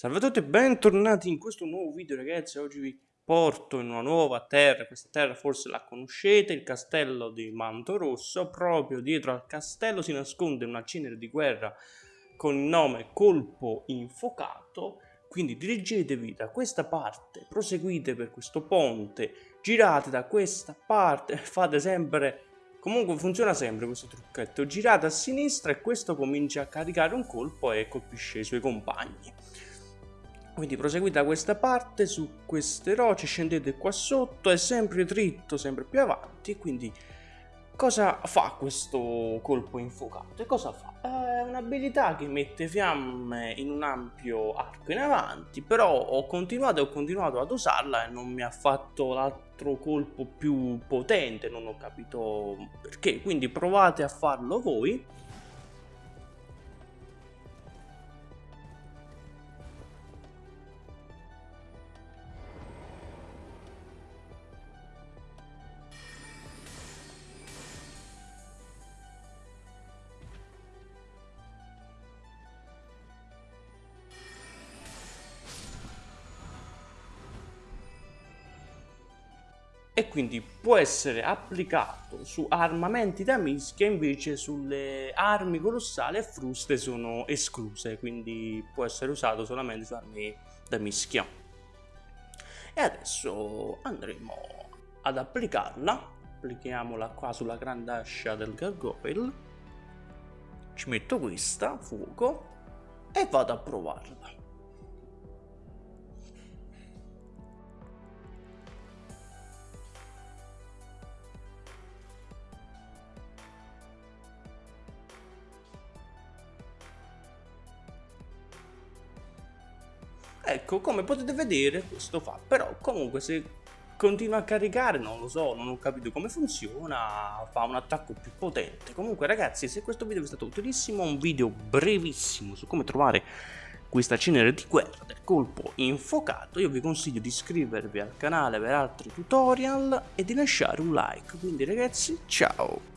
Salve a tutti e bentornati in questo nuovo video ragazzi, oggi vi porto in una nuova terra, questa terra forse la conoscete, il castello di Manto Rosso, proprio dietro al castello si nasconde una cenere di guerra con il nome Colpo Infocato, quindi dirigetevi da questa parte, proseguite per questo ponte, girate da questa parte, fate sempre Comunque funziona sempre questo trucchetto, girate a sinistra e questo comincia a caricare un colpo e colpisce i suoi compagni. Quindi proseguite da questa parte, su queste rocce, scendete qua sotto, è sempre dritto, sempre più avanti, quindi cosa fa questo colpo infuocato? E cosa fa? È un'abilità che mette fiamme in un ampio arco in avanti, però ho continuato e ho continuato ad usarla e non mi ha fatto l'altro colpo più potente, non ho capito perché, quindi provate a farlo voi e quindi può essere applicato su armamenti da mischia invece sulle armi colossali e fruste sono escluse quindi può essere usato solamente su armi da mischia. E adesso andremo ad applicarla. Applichiamola qua sulla grande ascia del gargoyle. Ci metto questa fuoco e vado a provarla Ecco, come potete vedere questo fa, però comunque se continua a caricare, non lo so, non ho capito come funziona, fa un attacco più potente. Comunque ragazzi, se questo video vi è stato utilissimo, un video brevissimo su come trovare questa cenere di guerra del colpo infuocato, io vi consiglio di iscrivervi al canale per altri tutorial e di lasciare un like. Quindi ragazzi, ciao!